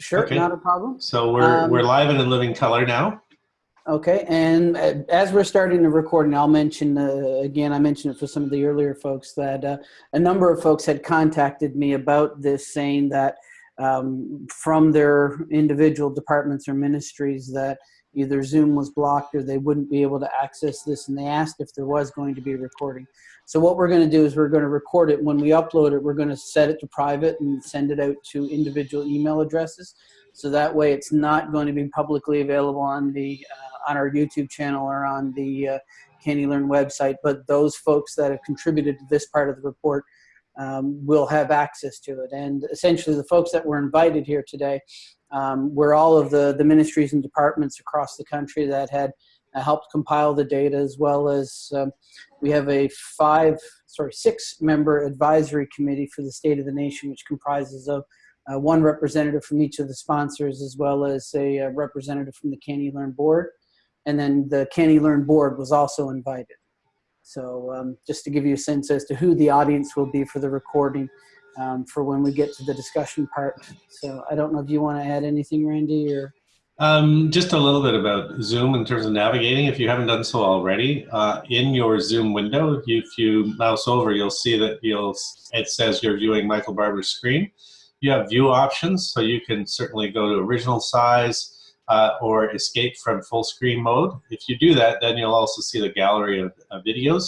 Sure, Okay. not a problem. So we're, Um, we're live and in living color now. Okay, and uh, as we're starting the recording, I'll mention uh, again. I mentioned it for some of the earlier folks that uh, a number of folks had contacted me about this, saying that um, from their individual departments or ministries that either Zoom was blocked or they wouldn't be able to access this, and they asked if there was going to be a recording. So what we're going to do is we're going to record it. When we upload it, we're going to set it to private and send it out to individual email addresses. So that way, it's not going to be publicly available on the uh, on our YouTube channel or on the uh, Learn website. But those folks that have contributed to this part of the report um, will have access to it. And essentially, the folks that were invited here today um, were all of the the ministries and departments across the country that had uh, helped compile the data, as well as um, we have a five, sorry, six member advisory committee for the state of the nation, which comprises of uh, one representative from each of the sponsors, as well as a, uh representative from the CANeLearn board. And then the CANeLearn board was also invited. So um, just to give you a sense as to who the audience will be for the recording um, for when we get to the discussion part. So I don't know if you want to add anything, Randy, or Um, just a little bit about Zoom in terms of navigating. If you haven't done so already, uh, in your Zoom window, if you mouse over, you'll see that you'll it says you're viewing Michael Barbour's screen. You have view options, so you can certainly go to original size uh, or escape from full screen mode. If you do that, then you'll also see the gallery of, of videos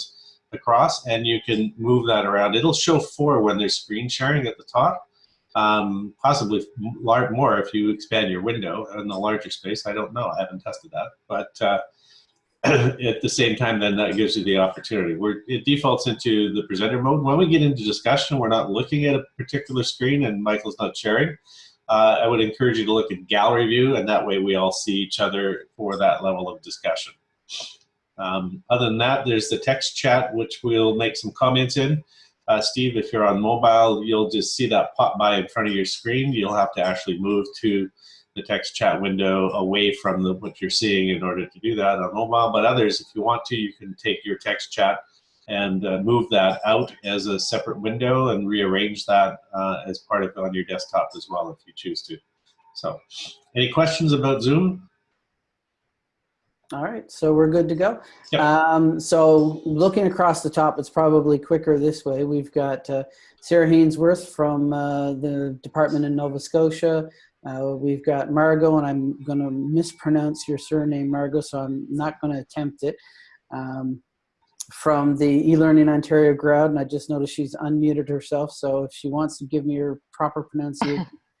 across, and you can move that around. It'll show four when there's screen sharing at the top um, possibly more if you expand your window in the larger space. I don't know. I haven't tested that, but uh, at the same time, then that gives you the opportunity. Where it defaults into the presenter mode. When we get into discussion, we're not looking at a particular screen, and Michael's not sharing. Uh, I would encourage you to look at gallery view, and that way we all see each other for that level of discussion. Um, other than that, there's the text chat, which we'll make some comments in. Uh, Steve, if you're on mobile, you'll just see that pop by in front of your screen. You'll have to actually move to the text chat window away from the, what you're seeing in order to do that on mobile. But others, if you want to, you can take your text chat and uh, move that out as a separate window and rearrange that uh, as part of on your desktop as well if you choose to. So, any questions about Zoom? All right, so we're good to go. Yep. Um, so looking across the top, it's probably quicker this way. We've got uh, Sarah Hainsworth from uh, the department in Nova Scotia. Uh, we've got Margot, and I'm going to mispronounce your surname, Margot, so I'm not going to attempt it. Um, from the eLearning Ontario crowd, and I just noticed she's unmuted herself. So if she wants to give me her proper pronunciation,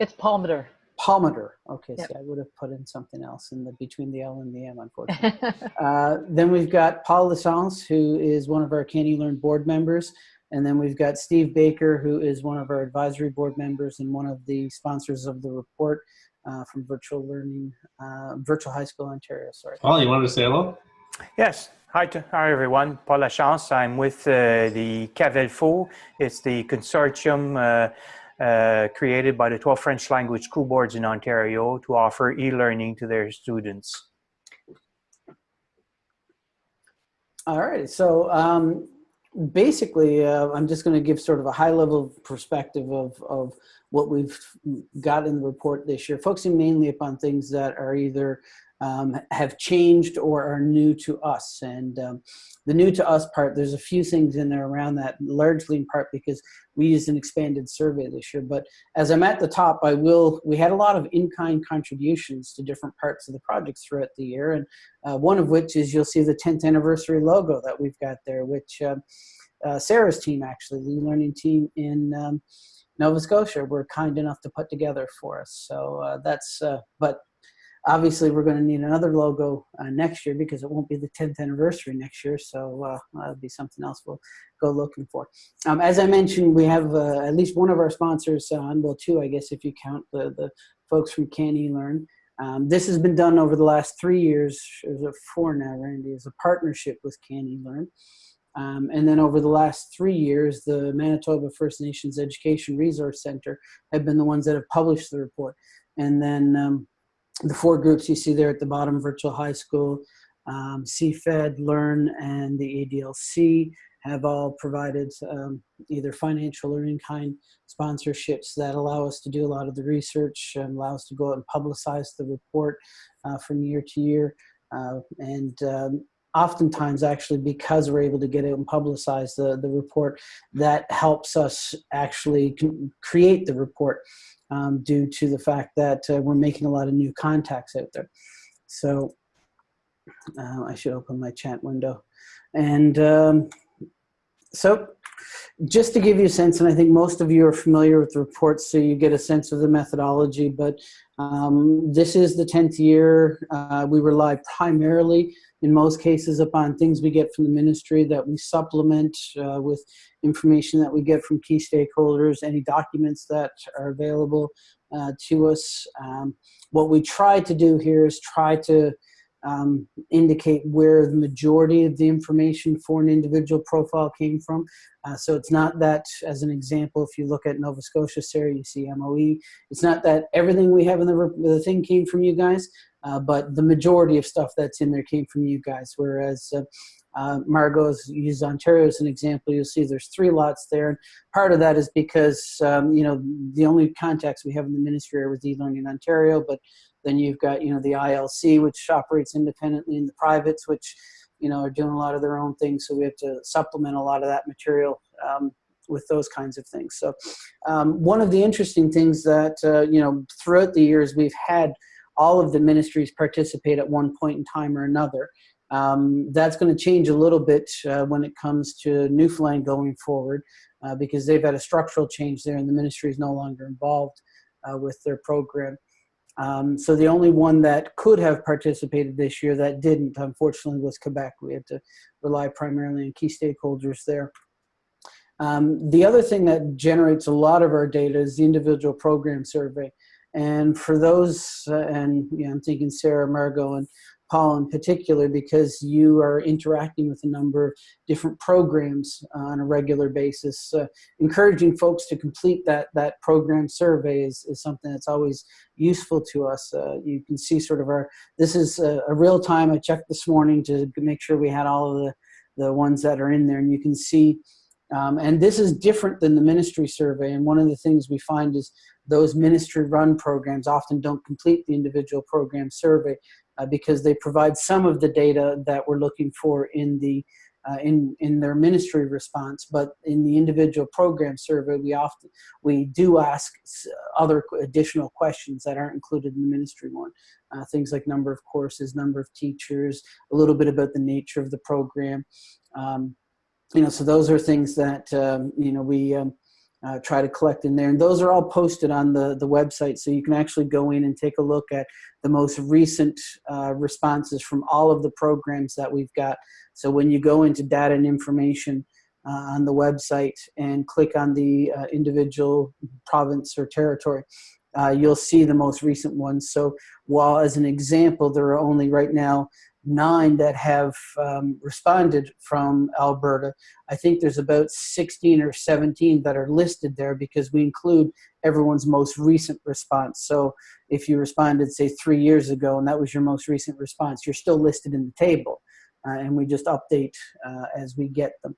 It's Palmeter. Palmeter. Okay, Yep. see, I would have put in something else in the between the L and the M, unfortunately. Uh, then we've got Paul Lachance, who is one of our CANeLearn board members. And then we've got Steve Baker, who is one of our advisory board members and one of the sponsors of the report uh, from Virtual Learning, uh, Virtual High School Ontario. Sorry. Paul, you wanted to say hello? Yes. Hi, to, hi everyone. Paul Lachance. I'm with uh, the CAVELFO. It's the consortium uh, created by the 12 French language school boards in Ontario to offer e-learning to their students. All right. So um, basically, uh, I'm just going to give sort of a high level perspective of, of what we've got in the report this year, focusing mainly upon things that are either um, have changed or are new to us. And um, the new to us part, there's a few things in there around that, largely in part because we used an expanded survey this year. But as I'm at the top, I will, we had a lot of in-kind contributions to different parts of the project throughout the year. And uh, one of which is you'll see the 10th anniversary logo that we've got there, which uh, uh, Sarah's team, actually, the learning team in um, Nova Scotia, were kind enough to put together for us. So uh, that's, uh, but obviously we're going to need another logo uh, next year because it won't be the 10th anniversary next year. So uh, that'll be something else we'll go looking for. Um, as I mentioned, we have uh, at least one of our sponsors on, well, two, I guess, if you count the, the folks from CANeLearn. Um, this has been done over the last three years, or four now, Randy, as a partnership with CANeLearn. Um, and then over the last three years, the Manitoba First Nations Education Resource Center have been the ones that have published the report. And then um, the four groups you see there at the bottom, Virtual High School, um, CFED, Learn, and the ADLC have all provided um, either financial or in-kind sponsorships that allow us to do a lot of the research and allow us to go out and publicize the report uh, from year to year. Uh, and um, oftentimes actually because we're able to get out and publicize the, the report, that helps us actually create the report um, due to the fact that uh, we're making a lot of new contacts out there. So uh, I should open my chat window. And um, so just to give you a sense, and I think most of you are familiar with the reports, so you get a sense of the methodology, but um, this is the 10th year. Uh, we rely primarily, in most cases, upon things we get from the ministry that we supplement uh, with information that we get from key stakeholders, any documents that are available uh, to us. Um, what we try to do here is try to um, indicate where the majority of the information for an individual profile came from. Uh, so it's not that, as an example, if you look at Nova Scotia SARE, you see MOE. It's not that everything we have in the, the thing came from you guys, uh, but the majority of stuff that's in there came from you guys. Whereas uh, uh, Margot's used Ontario as an example. You'll see there's three lots there. And part of that is because, um, you know, the only contacts we have in the ministry are with eLearning Ontario, but then you've got, you know, the ILC, which operates independently, and the privates, which, you know, are doing a lot of their own things. So we have to supplement a lot of that material um, with those kinds of things. So um, one of the interesting things that, uh, you know, throughout the years we've had all of the ministries participate at one point in time or another. Um, that's going to change a little bit uh, when it comes to Newfoundland going forward uh, because they've had a structural change there and the ministry is no longer involved uh, with their program. Um, so the only one that could have participated this year that didn't, unfortunately, was Quebec. We had to rely primarily on key stakeholders there. Um, the other thing that generates a lot of our data is the individual program survey. And for those, uh, and you know, I'm thinking Sarah, Margot, and Paul in particular because you are interacting with a number of different programs on a regular basis. Uh, encouraging folks to complete that, that program survey is, is something that's always useful to us. Uh, you can see sort of our, this is a, a, real time, I checked this morning to make sure we had all of the, the ones that are in there and you can see um, and this is different than the ministry survey. And one of the things we find is those ministry run programs often don't complete the individual program survey uh, because they provide some of the data that we're looking for in the uh, in in their ministry response, but in the individual program survey, we often we do ask other additional questions that aren't included in the ministry one. Uh, things like number of courses, number of teachers, a little bit about the nature of the program. Um, you know, so those are things that um, you know we um, uh, try to collect in there. And those are all posted on the, the website. So you can actually go in and take a look at the most recent uh, responses from all of the programs that we've got. So when you go into data and information uh, on the website and click on the uh, individual province or territory, uh, you'll see the most recent ones. So while as an example, there are only right now nine that have um, responded from Alberta. I think there's about 16 or 17 that are listed there because we include everyone's most recent response. So if you responded, say, three years ago, and that was your most recent response, you're still listed in the table. Uh, and we just update uh, as we get them.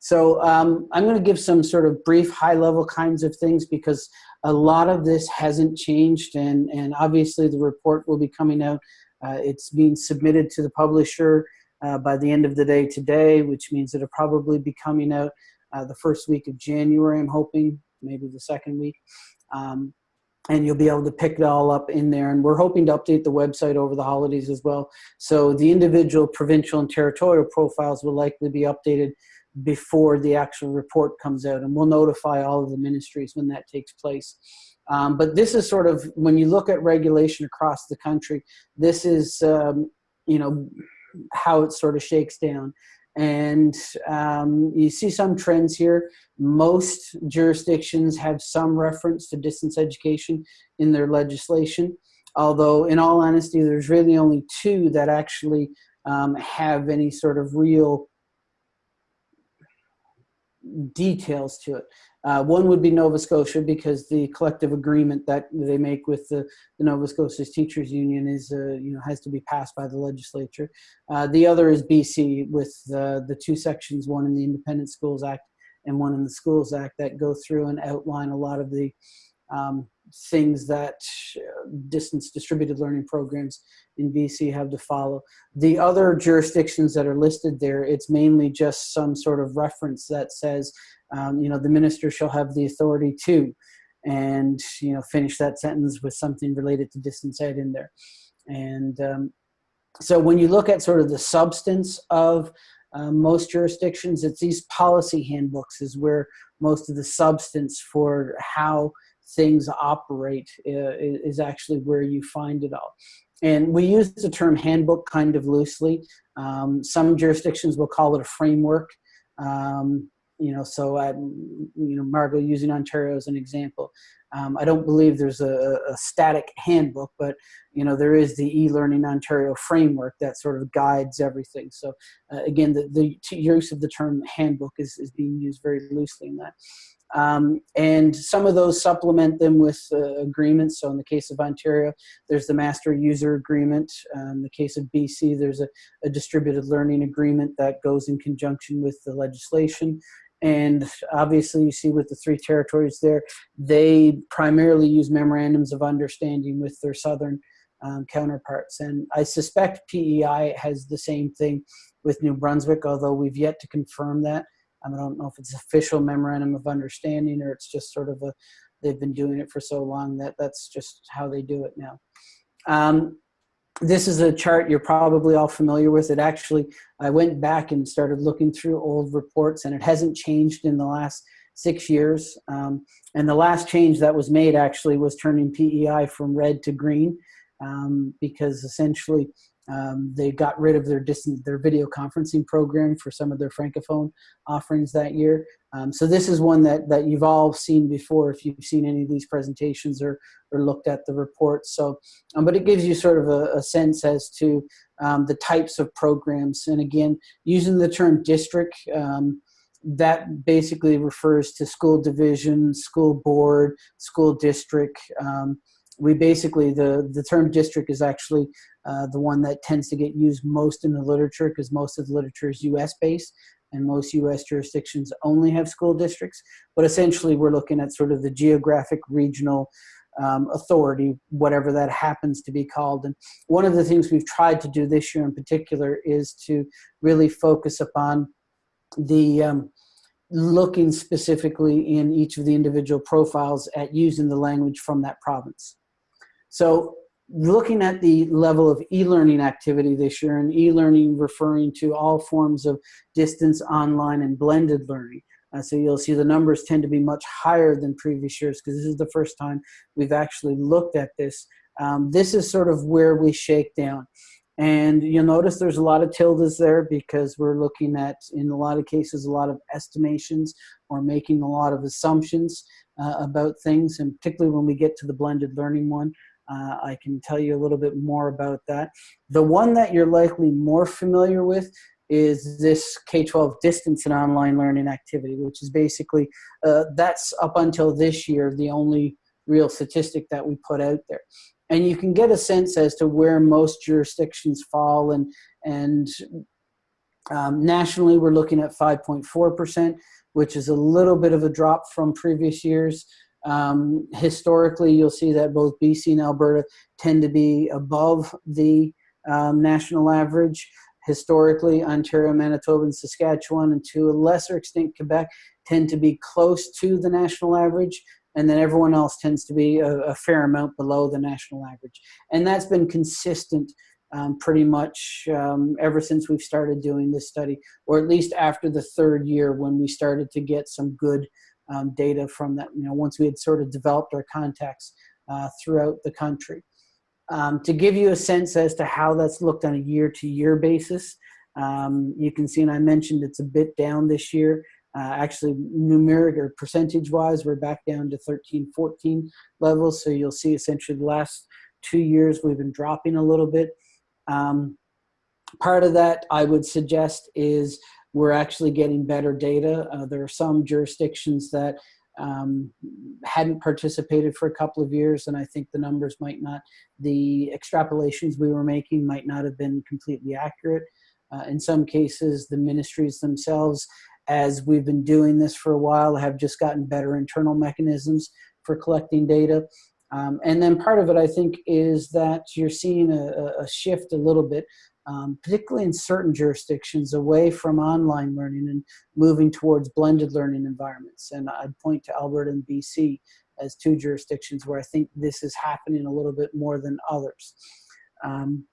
So um, I'm going to give some sort of brief high-level kinds of things because a lot of this hasn't changed, and, and obviously the report will be coming out it's being submitted to the publisher uh, by the end of the day today, which means it'll probably be coming out uh, the first week of January, I'm hoping, maybe the second week. Um, and you'll be able to pick it all up in there. And we're hoping to update the website over the holidays as well. So the individual provincial and territorial profiles will likely be updated before the actual report comes out. And we'll notify all of the ministries when that takes place. Um, but this is sort of, when you look at regulation across the country, this is, um, you know, how it sort of shakes down. And um, you see some trends here. Most jurisdictions have some reference to distance education in their legislation. Although, in all honesty, there's really only two that actually um, have any sort of real details to it. Uh, one would be Nova Scotia because the collective agreement that they make with the, the Nova Scotia Teachers Union is, uh, you know, has to be passed by the legislature. Uh, the other is BC with the, the two sections, one in the Independent Schools Act and one in the Schools Act that go through and outline a lot of the um, things that uh, distance distributed learning programs in BC have to follow. The other jurisdictions that are listed there, it's mainly just some sort of reference that says, um, you know, the minister shall have the authority to, and, you know, finish that sentence with something related to distance ed in there. And um, so when you look at sort of the substance of uh, most jurisdictions, it's these policy handbooks is where most of the substance for how things operate uh, is actually where you find it all. And we use the term handbook kind of loosely. Um, some jurisdictions will call it a framework. Um, you know, so I'm, you know, Margot using Ontario as an example. Um, I don't believe there's a, a, static handbook, but you know there is the e-learning Ontario framework that sort of guides everything. So uh, again, the, the use of the term handbook is, is being used very loosely in that. Um, and some of those supplement them with uh, agreements. So in the case of Ontario, there's the master user agreement. Um, in the case of BC, there's a, a, distributed learning agreement that goes in conjunction with the legislation. And obviously you see with the three territories there, they primarily use memorandums of understanding with their southern um, counterparts. And I suspect PEI has the same thing with New Brunswick, although we've yet to confirm that. I don't know if it's official memorandum of understanding or it's just sort of a, they've been doing it for so long that that's just how they do it now. Um, this is a chart you're probably all familiar with. It actually, I went back and started looking through old reports and it hasn't changed in the last six years. Um, and the last change that was made actually was turning PEI from red to green um, because essentially um, they got rid of their distance, their video conferencing program for some of their francophone offerings that year. Um, so this is one that that you've all seen before if you've seen any of these presentations or or looked at the reports. So, um, but it gives you sort of a, a sense as to um, the types of programs. And again, using the term district. Um, that basically refers to school division, school board, school district, um, we basically, the, the term district is actually uh, the one that tends to get used most in the literature because most of the literature is US based and most US jurisdictions only have school districts. But essentially we're looking at sort of the geographic regional um, authority, whatever that happens to be called. And one of the things we've tried to do this year in particular is to really focus upon the um, looking specifically in each of the individual profiles at using the language from that province. So looking at the level of e-learning activity this year, and e-learning referring to all forms of distance, online, and blended learning. Uh, so you'll see the numbers tend to be much higher than previous years because this is the first time we've actually looked at this. Um, this is sort of where we shake down. And you'll notice there's a lot of tildes there because we're looking at, in a lot of cases, a lot of estimations or making a lot of assumptions uh, about things. And particularly when we get to the blended learning one, uh, I can tell you a little bit more about that. The one that you're likely more familiar with is this K-12 distance and online learning activity, which is basically, uh, that's up until this year, the only real statistic that we put out there. And you can get a sense as to where most jurisdictions fall and, and um, nationally we're looking at 5.4%, which is a little bit of a drop from previous years. Um, historically, you'll see that both BC and Alberta tend to be above the um, national average. Historically, Ontario, Manitoba, and Saskatchewan, and to a lesser extent Quebec, tend to be close to the national average, and then everyone else tends to be a, a fair amount below the national average. And that's been consistent um, pretty much um, ever since we've started doing this study, or at least after the third year when we started to get some good um, data from that, you know, once we had sort of developed our contacts uh, throughout the country. Um, to give you a sense as to how that's looked on a year-to-year -year basis, um, you can see, and I mentioned it's a bit down this year. Uh, actually, numeric or percentage-wise, we're back down to 13, 14 levels. So you'll see essentially the last two years we've been dropping a little bit. Um, part of that I would suggest is we're actually getting better data. Uh, there are some jurisdictions that um, hadn't participated for a couple of years, and I think the numbers might not, the extrapolations we were making might not have been completely accurate. Uh, in some cases, the ministries themselves, as we've been doing this for a while, have just gotten better internal mechanisms for collecting data. Um, and then part of it, I think, is that you're seeing a, a shift a little bit, um, particularly in certain jurisdictions, away from online learning and moving towards blended learning environments. And I'd point to Alberta and BC as two jurisdictions where I think this is happening a little bit more than others. Um,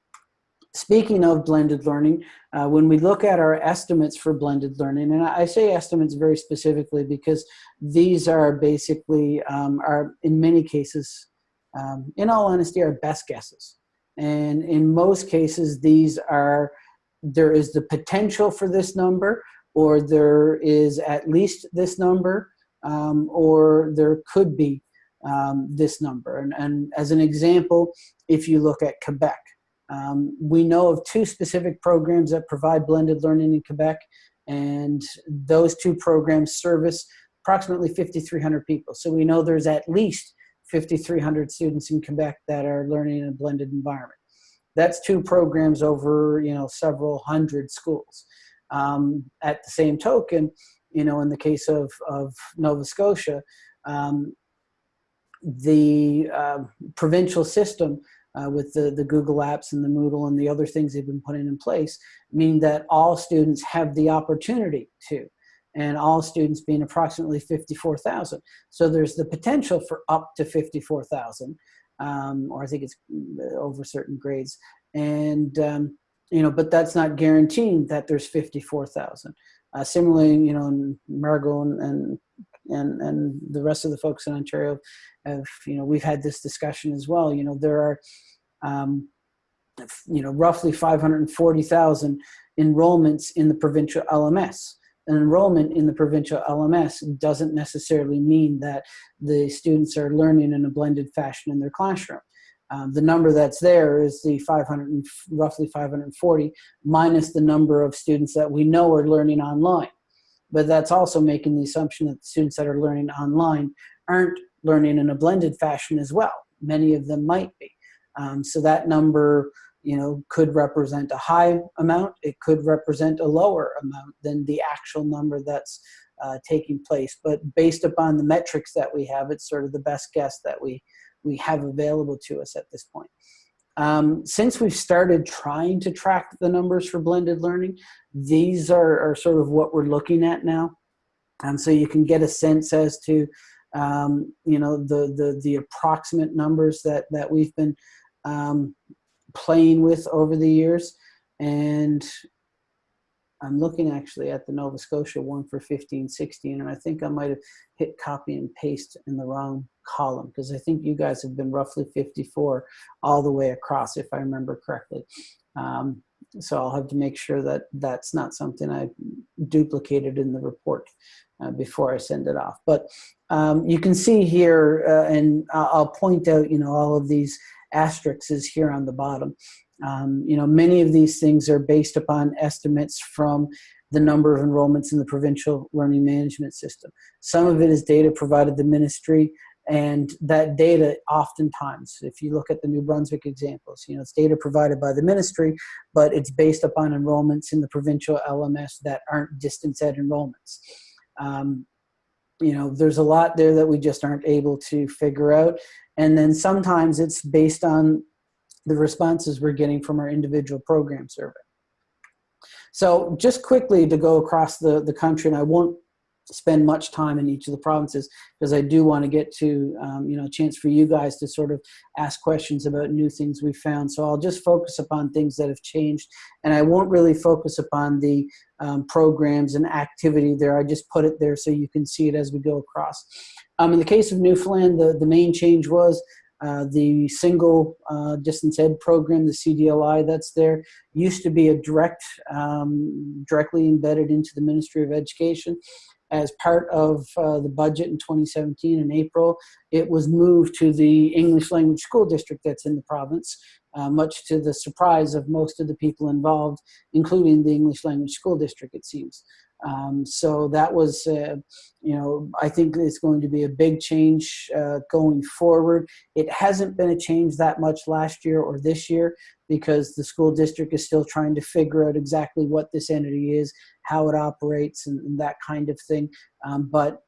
Speaking of blended learning, uh, when we look at our estimates for blended learning, and I say estimates very specifically because these are basically, um, are in many cases, um, in all honesty, our best guesses. And in most cases, these are, there is the potential for this number, or there is at least this number, um, or there could be um, this number. And, and as an example, if you look at Quebec, um, we know of two specific programs that provide blended learning in Quebec, and those two programs service approximately 5,300 people. So we know there's at least 5,300 students in Quebec that are learning in a blended environment. That's two programs over, you know, several hundred schools. Um, at the same token, you know, in the case of, of Nova Scotia, um, the uh, provincial system uh, with the, the Google Apps and the Moodle and the other things they've been putting in place, mean that all students have the opportunity to, and all students being approximately 54,000. So there's the potential for up to 54,000, um, or I think it's uh, over certain grades. And, um, you know, but that's not guaranteeing that there's 54,000. Uh, similarly, you know, Margot and, and and and the rest of the folks in Ontario have you know we've had this discussion as well. You know there are um, you know roughly 540,000 enrollments in the provincial LMS. Enrollment in the provincial LMS doesn't necessarily mean that the students are learning in a blended fashion in their classroom. Um, the number that's there is the 500 roughly 540 minus the number of students that we know are learning online but that's also making the assumption that the students that are learning online aren't learning in a blended fashion as well. Many of them might be. Um, so that number, you know, could represent a high amount. It could represent a lower amount than the actual number that's uh, taking place. But based upon the metrics that we have, it's sort of the best guess that we, we have available to us at this point. Um, since we've started trying to track the numbers for blended learning, these are, are sort of what we're looking at now. And so you can get a sense as to, um, you know, the, the, the approximate numbers that, that we've been um, playing with over the years. And I'm looking actually at the Nova Scotia one for 15, 16, and I think I might have hit copy and paste in the wrong column because I think you guys have been roughly 54 all the way across, if I remember correctly. Um, so I'll have to make sure that that's not something I duplicated in the report uh, before I send it off. But um, you can see here, uh, and I'll point out, you know, all of these asterisks is here on the bottom. Um, you know, many of these things are based upon estimates from the number of enrollments in the provincial learning management system. Some of it is data provided the ministry and that data oftentimes, if you look at the New Brunswick examples, you know, it's data provided by the ministry, but it's based upon enrollments in the provincial LMS that aren't distance ed enrollments. Um, you know, there's a lot there that we just aren't able to figure out. And then sometimes it's based on the responses we're getting from our individual program survey. So just quickly to go across the, the country, and I won't spend much time in each of the provinces because I do want to get to, um, you know, a chance for you guys to sort of ask questions about new things we found. So I'll just focus upon things that have changed and I won't really focus upon the um, programs and activity there. I just put it there so you can see it as we go across. Um, in the case of Newfoundland, the, the main change was uh, the single uh, distance ed program, the CDLI that's there, used to be a direct, um, directly embedded into the Ministry of Education. As part of uh, the budget in 2017 in April, it was moved to the English language school district that's in the province, uh, much to the surprise of most of the people involved, including the English language school district, it seems. Um, so that was, uh, you know, I think it's going to be a big change uh, going forward. It hasn't been a change that much last year or this year because the school district is still trying to figure out exactly what this entity is, how it operates, and, and that kind of thing. Um, but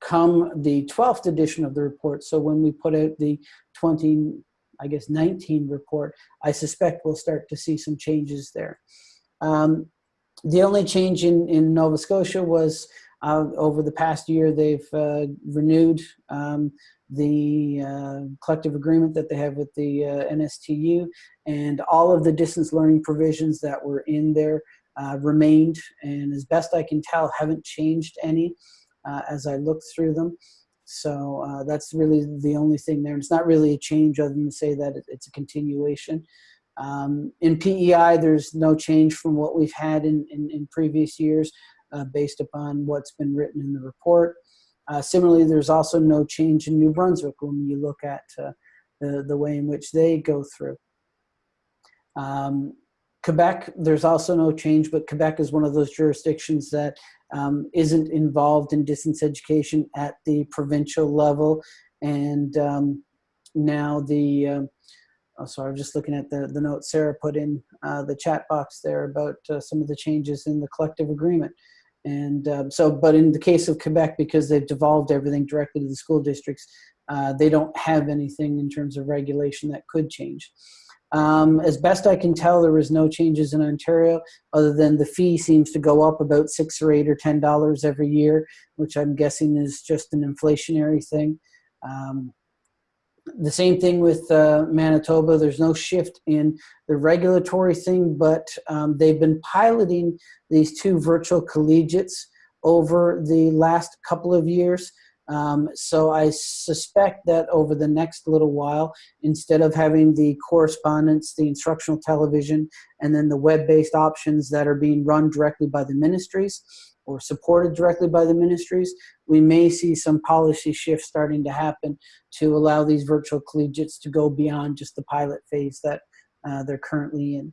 come the 12th edition of the report, so when we put out the 20, I guess 19 report, I suspect we'll start to see some changes there. Um, the only change in, in Nova Scotia was uh, over the past year, they've uh, renewed um, the uh, collective agreement that they have with the uh, NSTU, and all of the distance learning provisions that were in there uh, remained, and as best I can tell, haven't changed any uh, as I look through them. So that's really the only thing there. And It's not really a change other than to say that it's a continuation. Um, in PEI, there's no change from what we've had in, in, in previous years uh, based upon what's been written in the report. Uh, similarly, there's also no change in New Brunswick when you look at uh, the, the way in which they go through. Um, Quebec, there's also no change, but Quebec is one of those jurisdictions that um, not involved in distance education at the provincial level. And um, now the, um, oh, sorry, I'm just looking at the, the note Sarah put in uh, the chat box there about uh, some of the changes in the collective agreement. And um, so, but in the case of Quebec, because they've devolved everything directly to the school districts, uh, they don't have anything in terms of regulation that could change. Um, as best I can tell, there was no changes in Ontario, other than the fee seems to go up about six or eight or ten dollars every year, which I'm guessing is just an inflationary thing. Um, the same thing with uh, Manitoba. There's no shift in the regulatory thing, but um, they've been piloting these two virtual collegiates over the last couple of years. Um, so I suspect that over the next little while, instead of having the correspondence, the instructional television, and then the web-based options that are being run directly by the ministries, or supported directly by the ministries, we may see some policy shifts starting to happen to allow these virtual collegiates to go beyond just the pilot phase that uh, they're currently in.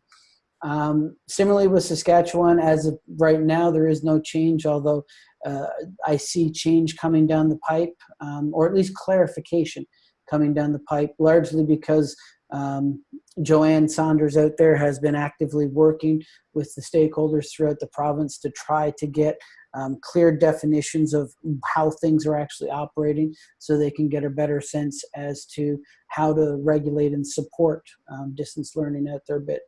Um, similarly with Saskatchewan, as of right now, there is no change, although uh, I see change coming down the pipe, um, or at least clarification coming down the pipe, largely because um, Joanne Saunders out there has been actively working with the stakeholders throughout the province to try to get um, clear definitions of how things are actually operating so they can get a better sense as to how to regulate and support um, distance learning out there a bit.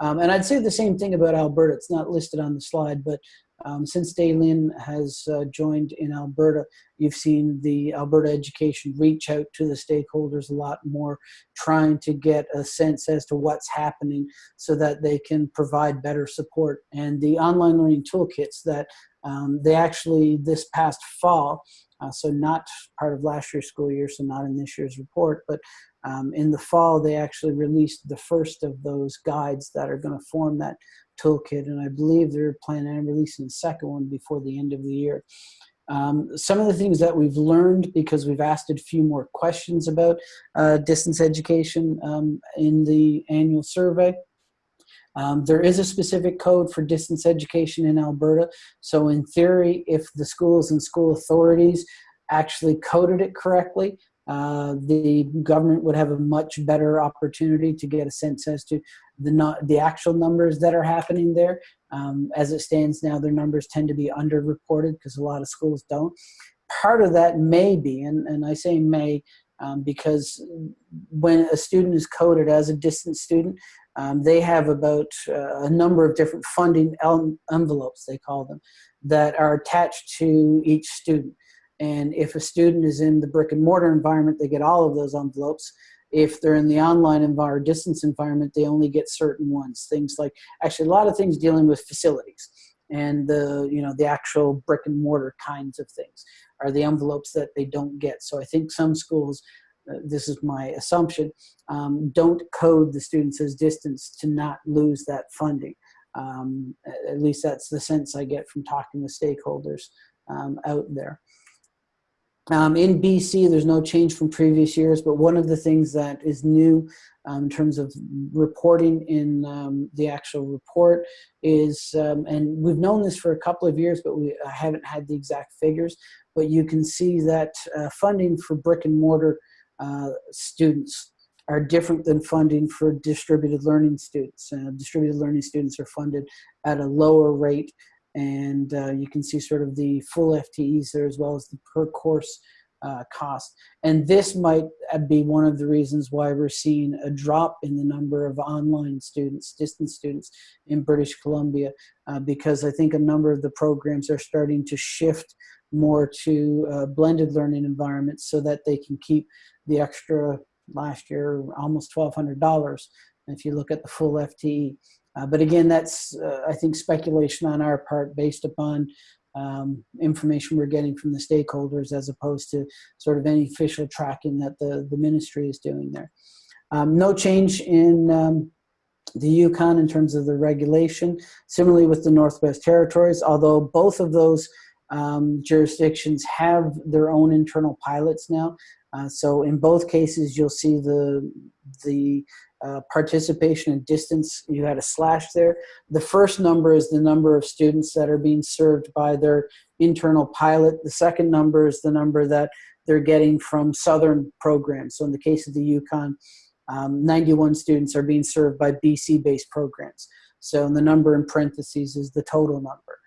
Um, and I'd say the same thing about Alberta. It's not listed on the slide, but um, since Daylin has uh, joined in Alberta, you've seen the Alberta Education reach out to the stakeholders a lot more, trying to get a sense as to what's happening so that they can provide better support. And the online learning toolkits that um, they actually, this past fall, uh, so not part of last year's school year, so not in this year's report, but um, in the fall, they actually released the first of those guides that are going to form that toolkit, and I believe they're planning on releasing the second one before the end of the year. Um, some of the things that we've learned because we've asked a few more questions about uh, distance education um, in the annual survey. Um, there is a specific code for distance education in Alberta. So in theory, if the schools and school authorities actually coded it correctly, uh, the government would have a much better opportunity to get a sense as to the not the actual numbers that are happening there. Um, as it stands now, their numbers tend to be underreported because a lot of schools don't. Part of that may be, and, and I say may, um, because when a student is coded as a distance student, um, they have about uh, a number of different funding envelopes, they call them, that are attached to each student. And if a student is in the brick and mortar environment, they get all of those envelopes. If they're in the online environment, distance environment, they only get certain ones. Things like, actually a lot of things dealing with facilities and the, you know, the actual brick and mortar kinds of things are the envelopes that they don't get. So I think some schools, uh, this is my assumption, um, don't code the students as distance to not lose that funding. Um, at least that's the sense I get from talking with stakeholders um, out there. Um, in BC, there's no change from previous years, but one of the things that is new um, in terms of reporting in um, the actual report is, um, and we've known this for a couple of years, but we haven't had the exact figures, but you can see that uh, funding for brick and mortar uh, students are different than funding for distributed learning students. Uh, distributed learning students are funded at a lower rate and uh, you can see sort of the full FTEs there as well as the per course uh, cost. And this might uh, be one of the reasons why we're seeing a drop in the number of online students, distance students in British Columbia, uh, because I think a number of the programs are starting to shift more to uh, blended learning environments so that they can keep the extra last year almost $1,200 if you look at the full FTE. Uh, but again, that's, uh, I think, speculation on our part based upon um, information we're getting from the stakeholders as opposed to sort of any official tracking that the, the ministry is doing there. Um, no change in um, the Yukon in terms of the regulation. Similarly with the Northwest Territories, although both of those um, jurisdictions have their own internal pilots now. Uh, so in both cases, you'll see the, the uh, participation and distance, you had a slash there. The first number is the number of students that are being served by their internal pilot. The second number is the number that they're getting from Southern programs. So in the case of the Yukon, um, 91 students are being served by BC-based programs. So the number in parentheses is the total number.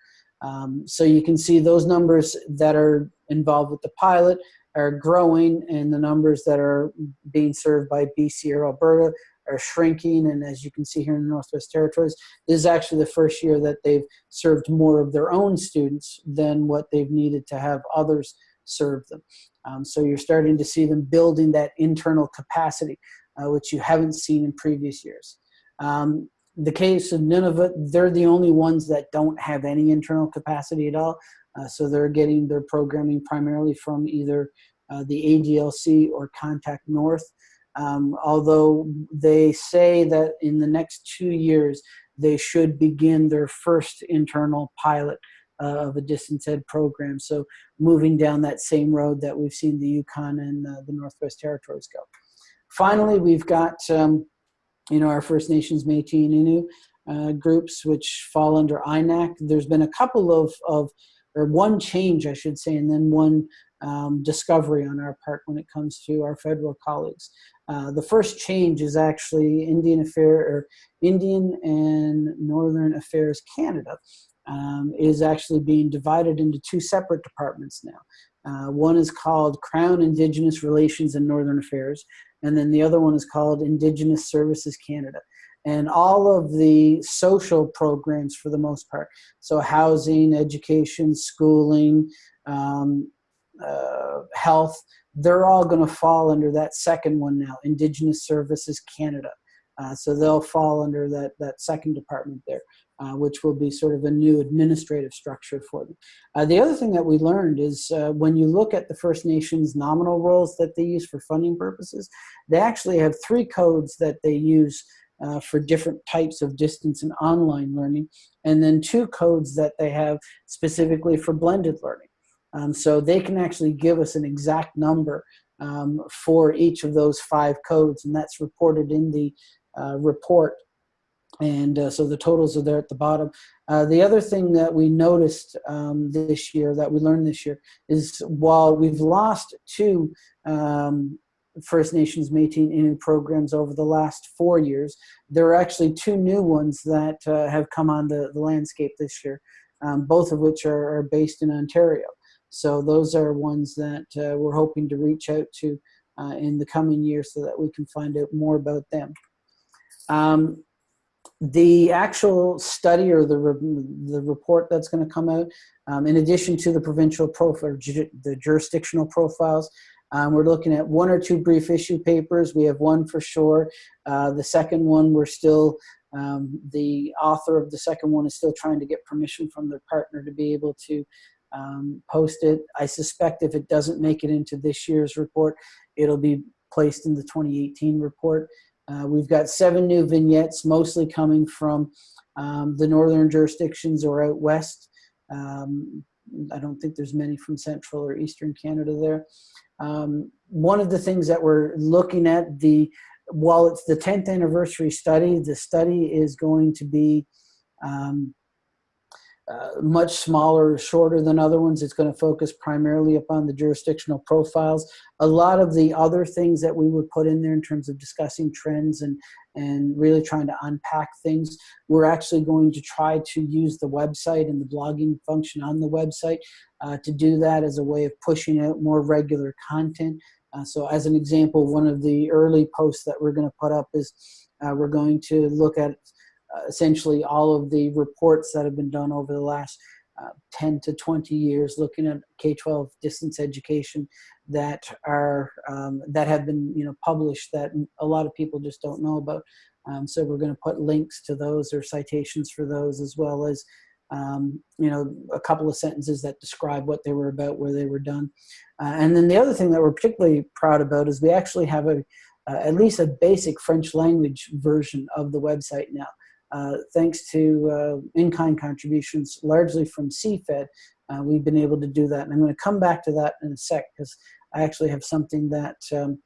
Um, so you can see those numbers that are involved with the pilot are growing and the numbers that are being served by BC or Alberta are shrinking. And as you can see here in the Northwest Territories, this is actually the first year that they've served more of their own students than what they've needed to have others serve them. Um, so you're starting to see them building that internal capacity, uh, which you haven't seen in previous years. Um, the case of Nunavut, they're the only ones that don't have any internal capacity at all. Uh, so they're getting their programming primarily from either uh, the ADLC or Contact North. Um, although they say that in the next two years, they should begin their first internal pilot uh, of a distance ed program. So moving down that same road that we've seen the Yukon and uh, the Northwest Territories go. Finally, we've got um, you know, our First Nations Métis and Innu uh, groups, which fall under INAC. There's been a couple of, of, or one change, I should say, and then one um, discovery on our part when it comes to our federal colleagues. Uh, the first change is actually Indian Affair or Indian and Northern Affairs Canada um, is actually being divided into two separate departments now. Uh, one is called Crown Indigenous Relations and Northern Affairs, and then the other one is called Indigenous Services Canada. And all of the social programs for the most part, so housing, education, schooling, um, uh, health, they're all going to fall under that second one now, Indigenous Services Canada. Uh, so they'll fall under that, that second department there, uh, which will be sort of a new administrative structure for them. Uh, the other thing that we learned is uh, when you look at the First Nations nominal rolls that they use for funding purposes, they actually have three codes that they use uh, for different types of distance and online learning, and then two codes that they have specifically for blended learning. Um, so they can actually give us an exact number um, for each of those five codes, and that's reported in the report. And uh, so the totals are there at the bottom. Uh, the other thing that we noticed um, this year, that we learned this year, is while we've lost two um, First Nations Métis Innu programs over the last four years, there are actually two new ones that uh, have come on the, the landscape this year, um, both of which are, are based in Ontario. So those are ones that uh, we're hoping to reach out to uh, in the coming years so that we can find out more about them. Um, the actual study or the, re the report that's going to come out, um, in addition to the provincial profile, the jurisdictional profiles, um, we're looking at one or two brief issue papers. We have one for sure. Uh, the second one, we're still, um, the author of the second one is still trying to get permission from their partner to be able to um, post it. I suspect if it doesn't make it into this year's report, it'll be placed in the 2018 report. Uh, we've got seven new vignettes, mostly coming from um, the northern jurisdictions or out west. Um, I don't think there's many from Central or Eastern Canada there. Um, one of the things that we're looking at, the while it's the 10th anniversary study, the study is going to be um, uh, much smaller, shorter than other ones. It's going to focus primarily upon the jurisdictional profiles. A lot of the other things that we would put in there in terms of discussing trends and, and really trying to unpack things, we're actually going to try to use the website and the blogging function on the website uh, to do that as a way of pushing out more regular content. Uh, so as an example, one of the early posts that we're going to put up is uh, we're going to look at uh, essentially all of the reports that have been done over the last uh, 10 to 20 years looking at K-12 distance education that are um, that have been you know published that a lot of people just don't know about. Um, so we're going to put links to those or citations for those as well as um, you know a couple of sentences that describe what they were about where they were done. Uh, and then the other thing that we're particularly proud about is we actually have a uh, at least a basic French language version of the website now uh, thanks to uh, in-kind contributions, largely from CFED, uh, we've been able to do that. And I'm going to come back to that in a sec because I actually have something that um,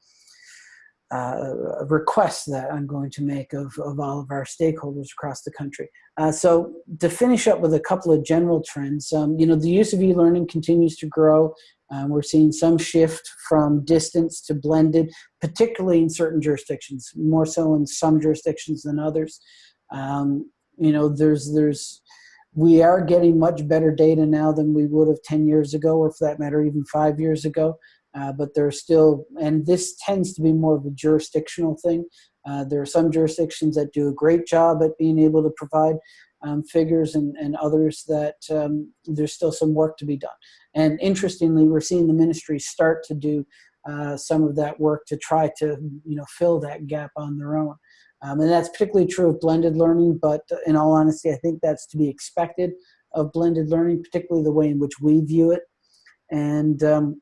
uh, a request that I'm going to make of, of all of our stakeholders across the country. Uh, so to finish up with a couple of general trends, um, you know, the use of e-learning continues to grow. Um, we're seeing some shift from distance to blended, particularly in certain jurisdictions, more so in some jurisdictions than others. Um, you know, there's, there's, we are getting much better data now than we would have 10 years ago, or for that matter, even five years ago. Uh, but there's still, and this tends to be more of a jurisdictional thing. Uh, there are some jurisdictions that do a great job at being able to provide um, figures and, and others that um, there's still some work to be done. And interestingly, we're seeing the ministry start to do uh, some of that work to try to, you know, fill that gap on their own. Um, and that's particularly true of blended learning, but in all honesty, I think that's to be expected of blended learning, particularly the way in which we view it. And um,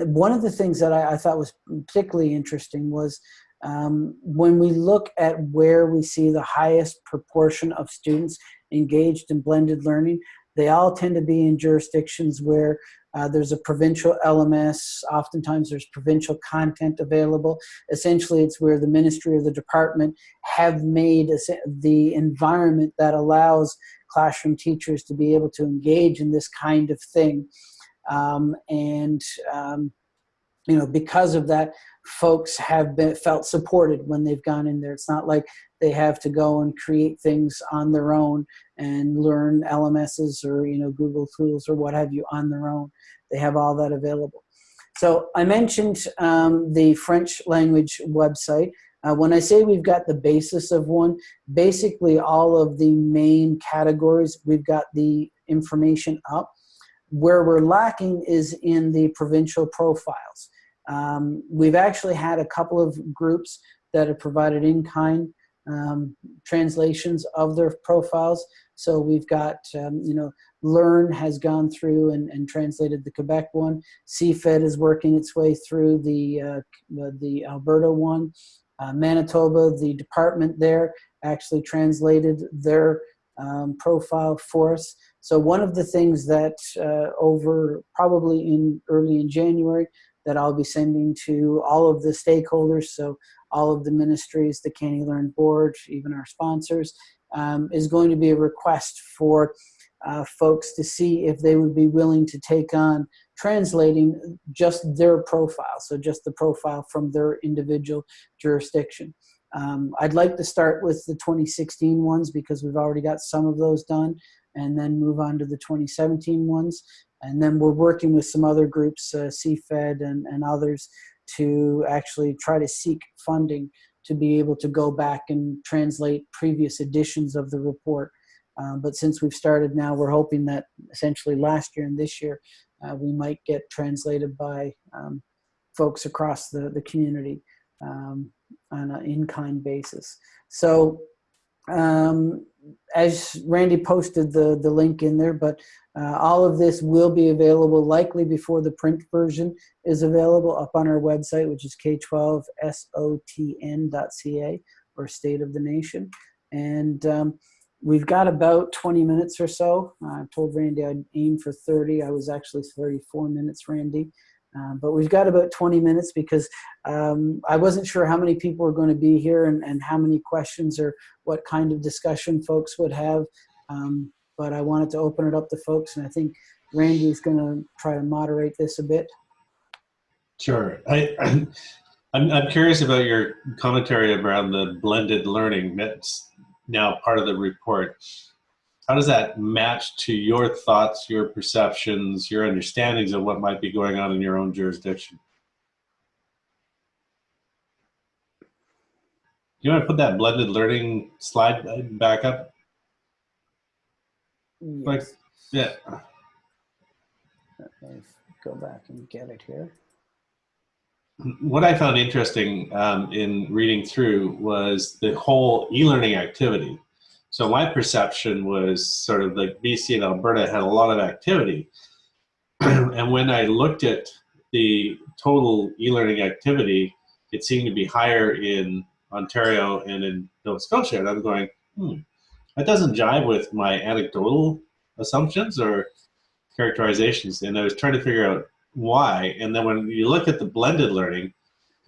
one of the things that I, I, thought was particularly interesting was um, when we look at where we see the highest proportion of students engaged in blended learning, they all tend to be in jurisdictions where uh, there's a provincial LMS. Oftentimes there's provincial content available. Essentially, it's where the ministry or the department have made the environment that allows classroom teachers to be able to engage in this kind of thing. Um, and, um, you know, because of that, folks have been felt supported when they've gone in there. It's not like they have to go and create things on their own and learn LMSs or you know Google tools or what have you on their own. They have all that available. So I mentioned um, the French language website. Uh, when I say we've got the basis of one, basically all of the main categories, we've got the information up. Where we're lacking is in the provincial profiles. Um, we've actually had a couple of groups that have provided in-kind um, translations of their profiles. So we've got, um, you know, Learn has gone through and, and, translated the Quebec one. CFED is working its way through the, uh, the, the, Alberta one. Uh, Manitoba, the department there, actually translated their um, profile for us. So one of the things that uh, over probably in early in January that I'll be sending to all of the stakeholders, so all of the ministries, the CANeLearn board, even our sponsors, um, is going to be a request for uh, folks to see if they would be willing to take on translating just their profile, so just the profile from their individual jurisdiction. Um, I'd like to start with the 2016 ones because we've already got some of those done and then move on to the 2017 ones. And then we're working with some other groups, uh, CFED and, and others, to actually try to seek funding to be able to go back and translate previous editions of the report. Um, but since we've started now, we're hoping that essentially last year and this year, uh, we might get translated by um, folks across the, the community um, on an in-kind basis. So um, as Randy posted the, the link in there, but uh, all of this will be available likely before the print version is available up on our website, which is k12sotn.ca or State of the Nation. And um, we've got about 20 minutes or so. I told Randy I'd aim for 30. I was actually 34 minutes, Randy. Uh, but we've got about 20 minutes because um, I wasn't sure how many people were going to be here and, and how many questions or what kind of discussion folks would have. Um, but I wanted to open it up to folks, and I think Randy's going to try to moderate this a bit. Sure. I, I'm, I'm curious about your commentary around the blended learning that's now part of the report. How does that match to your thoughts, your perceptions, your understandings of what might be going on in your own jurisdiction? Do you want to put that blended learning slide back up? Like, yeah. Okay, go back and get it here. What I found interesting um, in reading through was the whole e-learning activity. So my perception was sort of like BC and Alberta had a lot of activity. and when I looked at the total e-learning activity, it seemed to be higher in Ontario and in Nova Scotia. And I'm going, hmm, that doesn't jive with my anecdotal assumptions or characterizations. And I was trying to figure out why. And then when you look at the blended learning,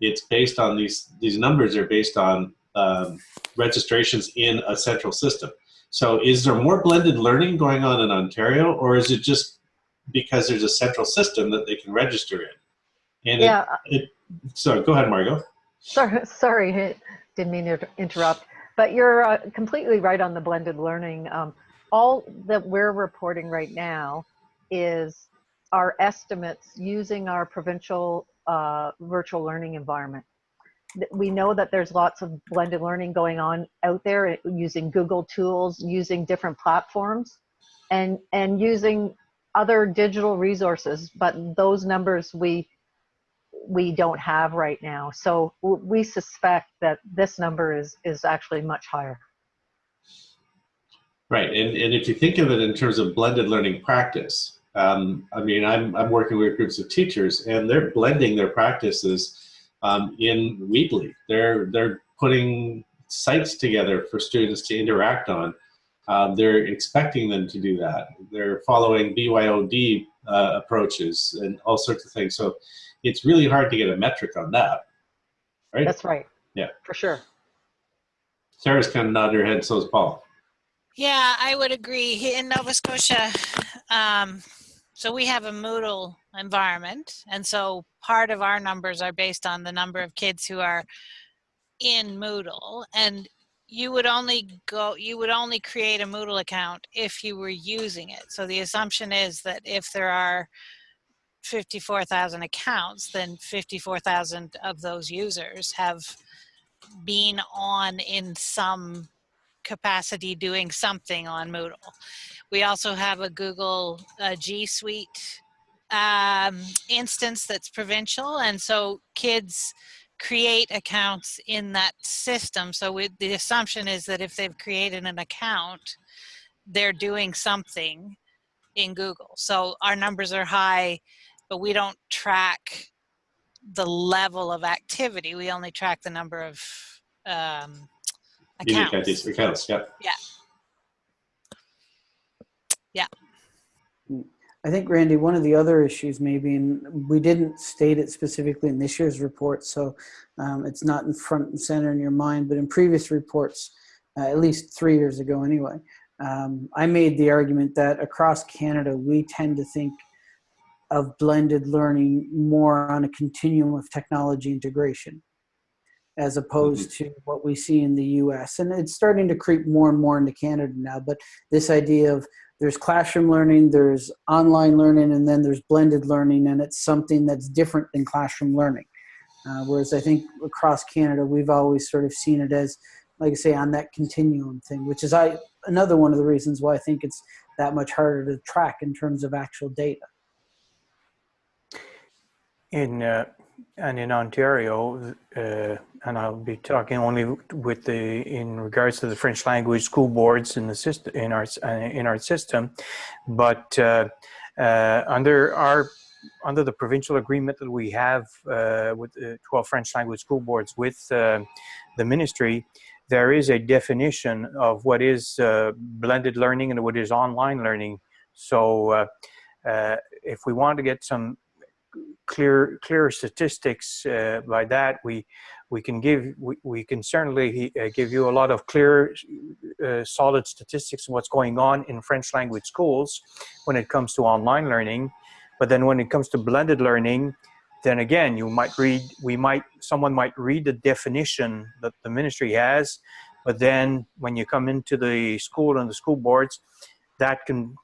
it's based on these, these numbers are based on um, registrations in a central system. So is there more blended learning going on in Ontario or is it just because there's a central system that they can register in? And yeah. It, it, so go ahead, Margot. Sorry, sorry, didn't mean to interrupt. But you're uh, completely right on the blended learning. Um, all that we're reporting right now is our estimates using our provincial uh, virtual learning environment. We know that there's lots of blended learning going on out there uh, using Google tools, using different platforms, and, and using other digital resources, but those numbers we we don't have right now. So we suspect that this number is is actually much higher. Right, and, and if you think of it in terms of blended learning practice, um, I mean, I'm, I'm working with groups of teachers and they're blending their practices um, in Weebly. They're, they're putting sites together for students to interact on. Um, they're expecting them to do that. They're following BYOD uh, approaches and all sorts of things. So it's really hard to get a metric on that, right? That's right. Yeah. For sure. Sarah's kind of nodding her head, so is Paul. Yeah, I would agree. In Nova Scotia, um, so we have a Moodle environment, and so part of our numbers are based on the number of kids who are in Moodle, and you would only go, you would only create a Moodle account if you were using it. So the assumption is that if there are 54,000 accounts, then 54,000 of those users have been on in some capacity doing something on Moodle. We also have a Google uh, G Suite um, instance that's provincial, and so kids create accounts in that system. So we, the assumption is that if they've created an account, they're doing something in Google. So our numbers are high, but we don't track the level of activity. We only track the number of um, accounts. Accounts. Yeah. Yeah. I think, Randy, one of the other issues maybe, and we didn't state it specifically in this year's report, so um, it's not in front and center in your mind, but in previous reports, uh, at least three years ago anyway, um, I made the argument that across Canada, we tend to think of blended learning more on a continuum of technology integration as opposed to what we see in the US. And it's starting to creep more and more into Canada now, but this idea of there's classroom learning, there's online learning, and then there's blended learning, and it's something that's different than classroom learning. Uh, whereas I think across Canada, we've always sort of seen it as, like I say, on that continuum thing, which is I another one of the reasons why I think it's that much harder to track in terms of actual data. In uh, and in Ontario, uh, and I'll be talking only with the in regards to the French language school boards in the system in our uh, in our system, but uh, uh, under our under the provincial agreement that we have uh, with the 12 French language school boards with uh, the ministry, there is a definition of what is blended learning and what is online learning. So if we want to get some clear clear statistics uh, by that, we we can give we, we can certainly uh, give you a lot of clear uh, solid statistics on what's going on in French language schools when it comes to online learning. But then when it comes to blended learning, then again, you might read, we might, someone might read the definition that the ministry has, but then when you come into the school and the school boards, that can,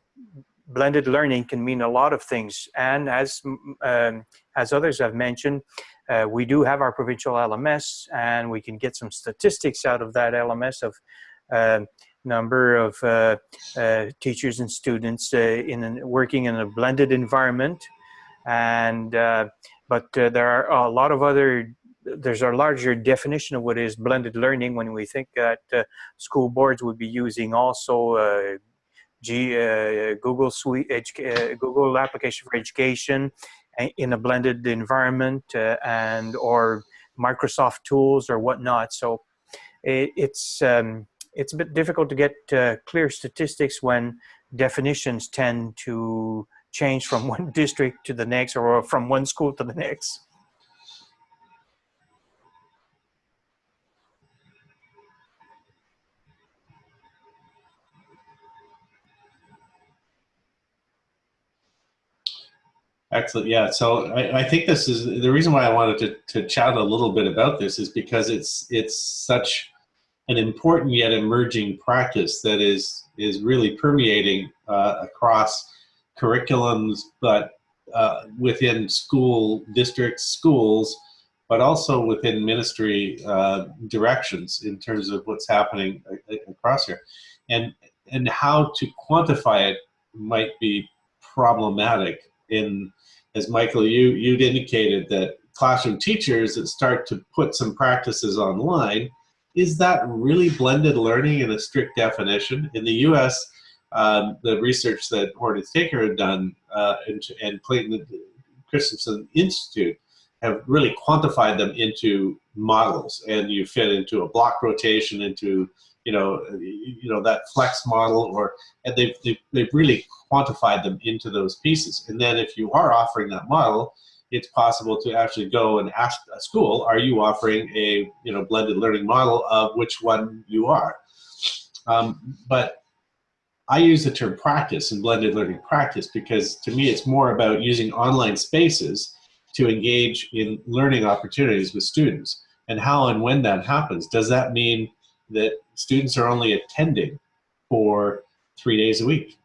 blended learning can mean a lot of things. And as, um, as others have mentioned, uh, we do have our provincial LMS and we can get some statistics out of that LMS of uh, number of uh, teachers and students uh, in working in a blended environment. And uh, but uh, there are a lot of other there's a larger definition of what is blended learning when we think that school boards would be using also G, uh, Google Suite, uh, Google application for education in a blended environment uh, and or Microsoft tools or whatnot. So it, it's um, it's a bit difficult to get clear statistics when definitions tend to change from one district to the next or from one school to the next. Excellent. Yeah. So I, I, think this is the reason why I wanted to, to chat a little bit about this is because it's it's such an important yet emerging practice that is is really permeating uh, across curriculums, but uh, within school districts, schools, but also within ministry uh, directions in terms of what's happening across here. And, and how to quantify it might be problematic in, as Michael, you, you'd indicated that classroom teachers that start to put some practices online, is that really blended learning in a strict definition? In the US, um, the research that Horton Taker had done uh, and, and Clayton Christensen Institute have really quantified them into models and you fit into a block rotation into you know you know that flex model or and they've, they've, they've really quantified them into those pieces and then if you are offering that model it's possible to actually go and ask a school are you offering a you know blended learning model of which one you are um, but I use the term practice and blended learning practice because to me it's more about using online spaces to engage in learning opportunities with students and how and when that happens. Does that mean that students are only attending for three days a week?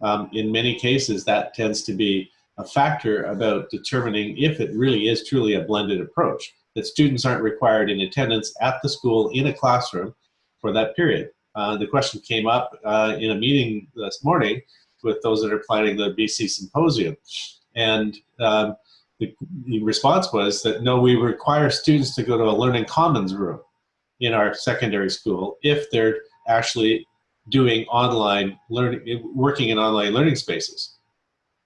Um, in many cases, that tends to be a factor about determining if it really is truly a blended approach, that students aren't required in attendance at the school in a classroom for that period. Uh, the question came up uh, in a meeting this morning with those that are planning the BC Symposium. And um, the, the, response was that no, we require students to go to a learning commons room in our secondary school if they're actually doing online learning, working in online learning spaces.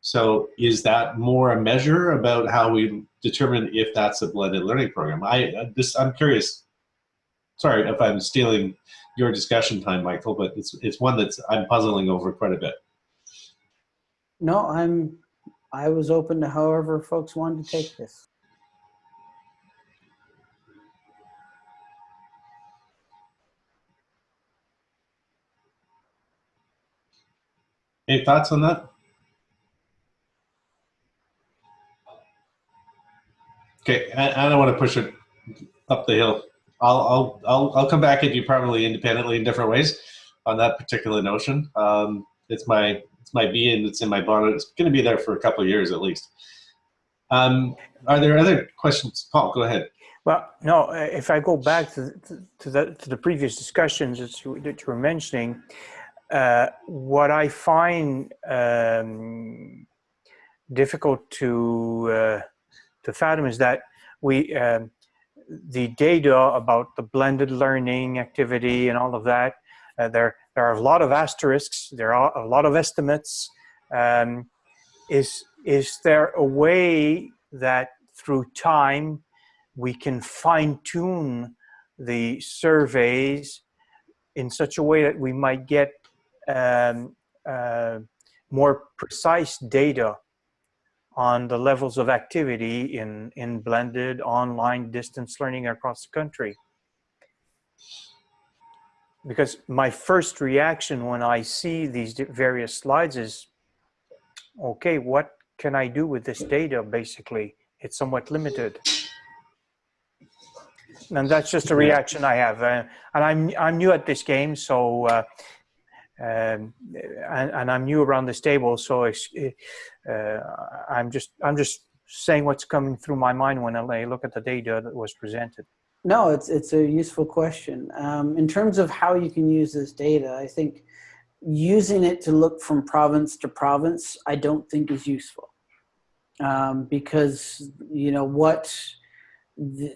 So is that more a measure about how we determine if that's a blended learning program? I uh, this I'm curious. Sorry if I'm stealing your discussion time, Michael, but it's it's one that's I'm puzzling over quite a bit. No, I'm I was open to however folks wanted to take this. Any thoughts on that? Okay, I, I don't want to push it up the hill. I'll, I'll, I'll, I'll come back at you probably independently in different ways on that particular notion. Um, it's my, it's my being that's in my bonnet. It's going to be there for a couple of years at least. Um, are there other questions? Paul, go ahead. Well, no, if I go back to, to, to, the, to the previous discussions that you, that you were mentioning, uh, what I find um, difficult to, uh, to fathom is that we, um, the data about the blended learning activity and all of that, uh, there, there are a lot of asterisks, there are a lot of estimates. Um, is, is there a way that through time we can fine tune the surveys in such a way that we might get um, uh, more precise data on the levels of activity in, in blended online distance learning across the country. Because my first reaction when I see these various slides is, okay, what can I do with this data basically? It's somewhat limited. And that's just a reaction I have. Uh, and I'm, I'm new at this game, so, uh, um, and, and I'm new around this table, so it's, uh, I'm just, I'm just saying what's coming through my mind when I look at the data that was presented. No, it's it's a useful question. Um, in terms of how you can use this data, I think using it to look from province to province, I don't think is useful um, because you know what. The,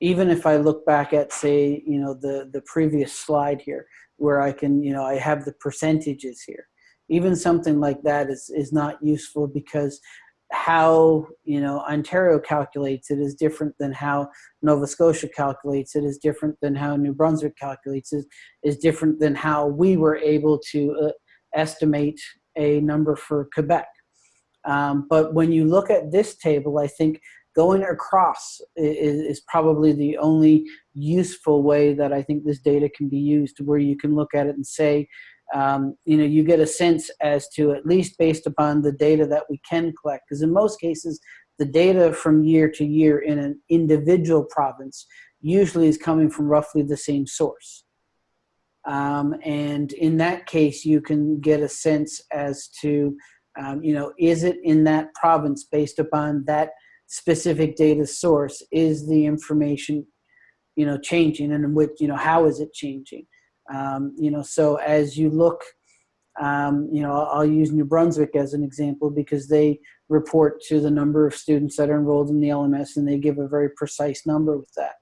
even if I look back at say you know the the previous slide here, where I can you know I have the percentages here. Even something like that is is not useful because how you know Ontario calculates it is different than how Nova Scotia calculates it is different than how New Brunswick calculates it is different than how we were able to uh, estimate a number for Quebec. Um, but when you look at this table, I think going across is, is probably the only useful way that I think this data can be used, where you can look at it and say, um, you know, you get a sense as to at least based upon the data that we can collect. Because in most cases, the data from year to year in an individual province usually is coming from roughly the same source. Um, and in that case, you can get a sense as to, um, you know, is it in that province based upon that specific data source? Is the information, you know, changing and which, you know, how is it changing? Um, you know, so as you look, um, you know, I'll use New Brunswick as an example because they report to the number of students that are enrolled in the LMS and they give a very precise number with that.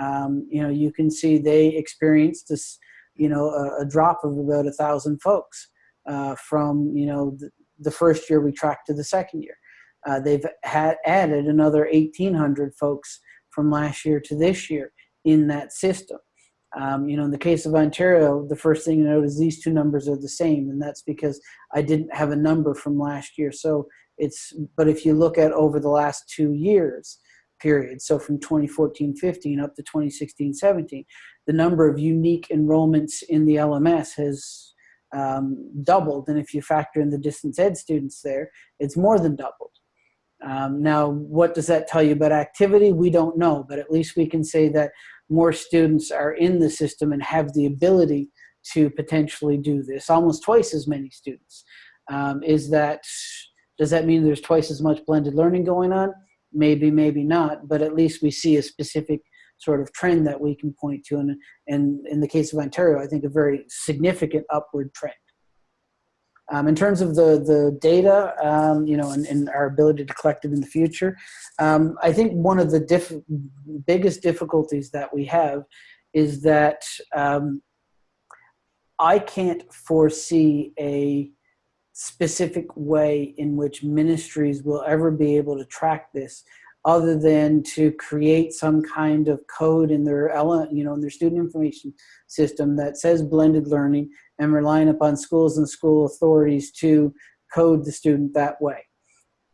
Um, you know, you can see they experienced this, you know, a, a drop of about a thousand folks uh, from, you know, the, the, first year we tracked to the second year. Uh, they've had added another 1,800 folks from last year to this year in that system. Um, you know, in the case of Ontario, the first thing you note is these two numbers are the same, and that's because I didn't have a number from last year. So it's, but if you look at over the last two years, period, so from 2014-15 up to 2016-17, the number of unique enrollments in the LMS has um, doubled, and if you factor in the distance ed students there, it's more than doubled. Um, now, what does that tell you about activity? We don't know, but at least we can say that more students are in the system and have the ability to potentially do this, almost twice as many students. Um, is that, does that mean there's twice as much blended learning going on? Maybe, maybe not, but at least we see a specific sort of trend that we can point to. And, and in the case of Ontario, I think a very significant upward trend. Um, in terms of the, the data, um, you know, and, and, our ability to collect it in the future, um, I think one of the diff biggest difficulties that we have is that um, I can't foresee a specific way in which ministries will ever be able to track this other than to create some kind of code in their you know in their student information system that says blended learning and relying upon schools and school authorities to code the student that way.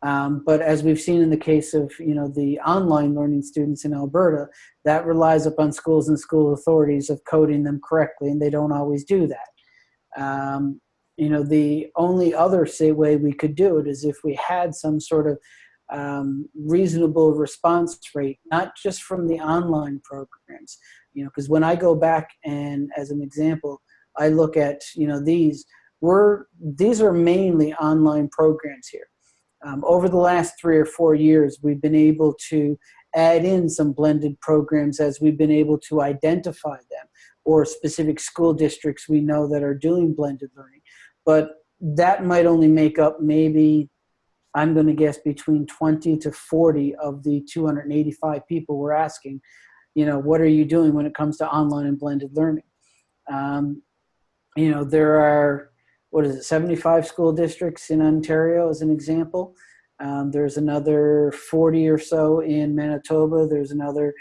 Um, but as we've seen in the case of you know the online learning students in Alberta, that relies upon schools and school authorities of coding them correctly, and they don't always do that. Um, you know, the only other say way we could do it is if we had some sort of um, reasonable response rate, not just from the online programs. You know, because when I go back and as an example, I look at you know these we're these are mainly online programs here. Um, over the last three or four years, we've been able to add in some blended programs as we've been able to identify them or specific school districts we know that are doing blended learning. But that might only make up maybe, I'm going to guess, between 20 to 40 of the 285 people we're asking, you know, what are you doing when it comes to online and blended learning? Um, you know, there are, what is it, 75 school districts in Ontario as an example. Um, there's another 40 or so in Manitoba. There's another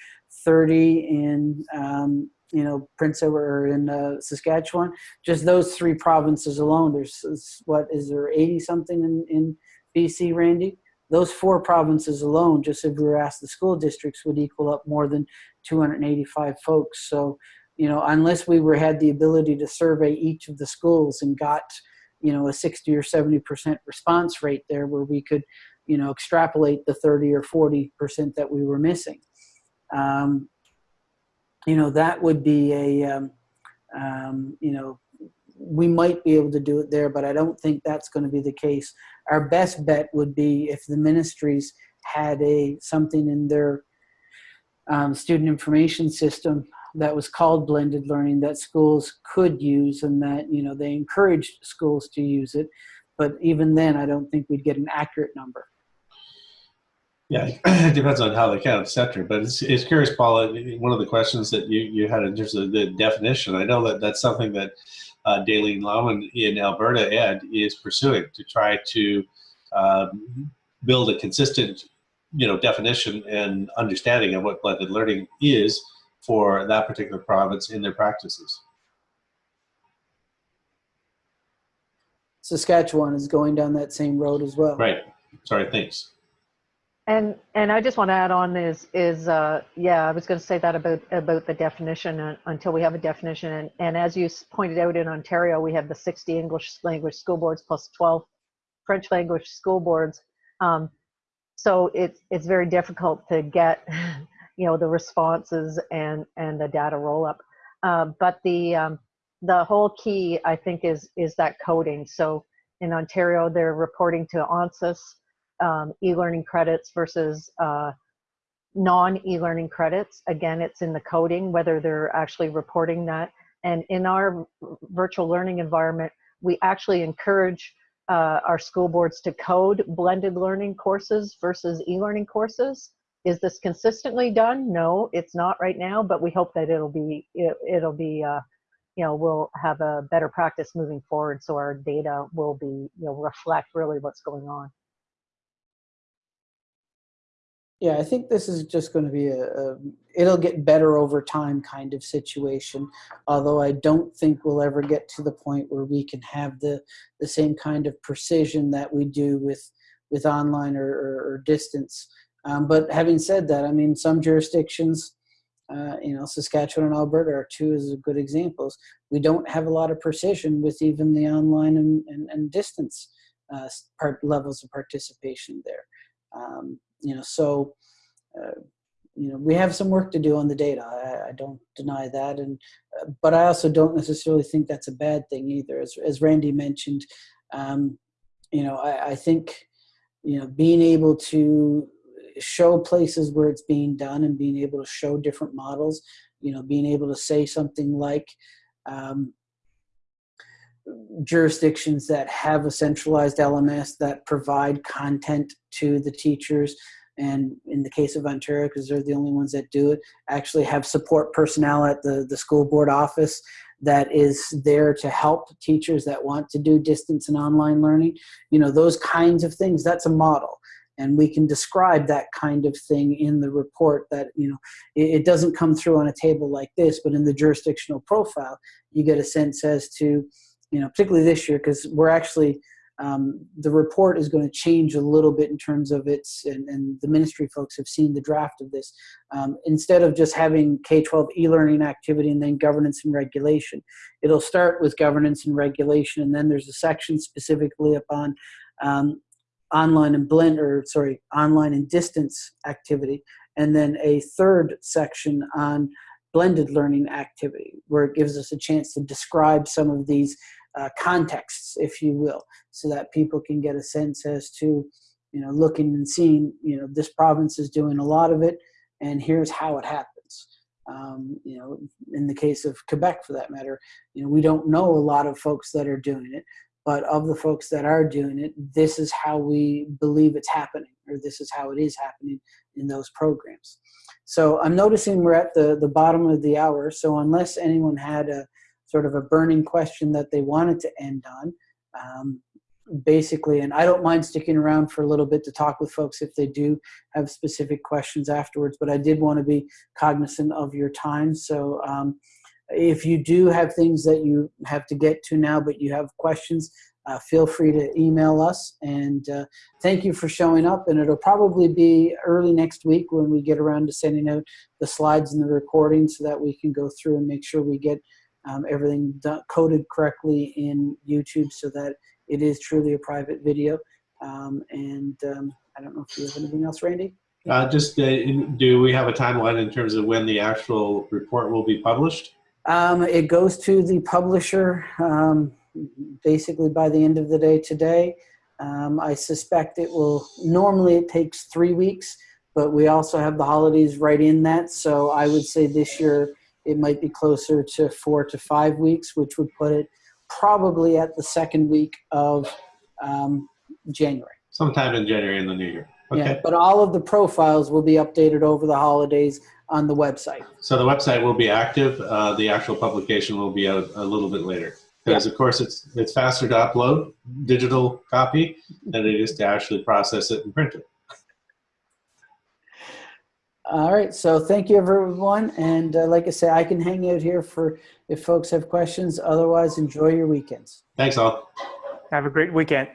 30 in, um, you know, Prince Edward or in uh, Saskatchewan. Just those three provinces alone, there's, what, is there 80 something in, in BC, Randy? Those four provinces alone, just if we were asked the school districts, would equal up more than 285 folks. So, you know, unless we were had the ability to survey each of the schools and got, you know, a 60 or 70 percent response rate there, where we could, you know, extrapolate the 30 or 40 percent that we were missing. Um, you know, that would be a, um, um, you know, we might be able to do it there, but I don't think that's going to be the case. Our best bet would be if the ministries had a something in their um, student information system that was called blended learning that schools could use and that you know they encouraged schools to use it but even then i don't think we'd get an accurate number Yeah, it depends on how they count, et cetera. But it's, it's curious, Paula, one of the questions that you, you had in terms of the definition, I know that that's something that uh, Daleen Lauman in Alberta Ed is pursuing to try to um, build a consistent, you know, definition and understanding of what blended learning is for that particular province in their practices. saskatchewan is going down that same road as well Right. Sorry, thanks. And and I just want to add on is is uh, yeah I was going to say that about about the definition uh, until we have a definition. And and as you pointed out in Ontario we have the 60 English language school boards plus 12 French language school boards, um, so it's it's very difficult to get you know the responses and and the data roll up, uh, but the um, the whole key I think is is that coding. So in Ontario they're reporting to ONSIS um, e-learning credits versus uh, non e-learning credits. Again, it's in the coding, whether they're actually reporting that. And in our virtual learning environment, we actually encourage uh, our school boards to code blended learning courses versus e-learning courses. Is this consistently done? No, it's not right now, but we hope that it'll be, it, it'll be, uh, you know, we'll have a better practice moving forward so our data will be, you know, reflect really what's going on. Yeah, I think this is just going to be a, a, it'll get better over time kind of situation. Although I don't think we'll ever get to the point where we can have the the same kind of precision that we do with with online or, or, or distance. Um, but having said that, I mean, some jurisdictions, uh, you know, Saskatchewan and Alberta are two as good examples. We don't have a lot of precision with even the online and, and, and distance uh, part levels of participation there. Um, you know, so, uh, you know, we have some work to do on the data. I, I don't deny that. And, uh, but I also don't necessarily think that's a bad thing either. As, as Randy mentioned, um, you know, I, I think, you know, being able to show places where it's being done and being able to show different models, you know, being able to say something like, um, jurisdictions that have a centralized LMS that provide content to the teachers and in the case of Ontario, because they're the only ones that do it, actually have support personnel at the, the school board office that is there to help teachers that want to do distance and online learning. You know, those kinds of things, that's a model. And we can describe that kind of thing in the report that, you know, it, it doesn't come through on a table like this, but in the jurisdictional profile, you get a sense as to, you know, particularly this year, because we're actually, um, the report is going to change a little bit in terms of its, and, and the ministry folks have seen the draft of this. Um, instead of just having K-12 e-learning activity and then governance and regulation, it'll start with governance and regulation, and then there's a section specifically upon um, online and blend, or sorry, online and distance activity, and then a third section on blended learning activity, where it gives us a chance to describe some of these uh, contexts, if you will, so that people can get a sense as to, you know, looking and seeing, you know, this province is doing a lot of it, and here's how it happens. Um, you know, in the case of Quebec, for that matter, you know, we don't know a lot of folks that are doing it, but of the folks that are doing it, this is how we believe it's happening, or this is how it is happening in those programs. So I'm noticing we're at the, the bottom of the hour. So unless anyone had a sort of a burning question that they wanted to end on, um, basically, and I don't mind sticking around for a little bit to talk with folks if they do have specific questions afterwards, but I did want to be cognizant of your time. So um, if you do have things that you have to get to now, but you have questions, uh, feel free to email us. And uh, thank you for showing up. And it'll probably be early next week when we get around to sending out the slides and the recording so that we can go through and make sure we get um, everything done, coded correctly in YouTube so that it is truly a private video. Um, and um, I don't know if you have anything else, Randy? Uh, just, uh, in- do we have a timeline in terms of when the actual report will be published? Um, it goes to the publisher um, basically by the end of the day today. Um, I suspect it will, normally it takes three weeks, but we also have the holidays right in that. So I would say this year it might be closer to four to five weeks, which would put it probably at the second week of um, January. Sometime in January in the new year. Yeah, Okay. but all of the profiles will be updated over the holidays on the website. So the website will be active. Uh, the actual publication will be out a little bit later. Because of course it's it's faster to upload digital copy than it is to actually process it and print it. All right, so thank you everyone. And uh, like I say, I can hang out here for if folks have questions. Otherwise, enjoy your weekends. Thanks all. Have a great weekend.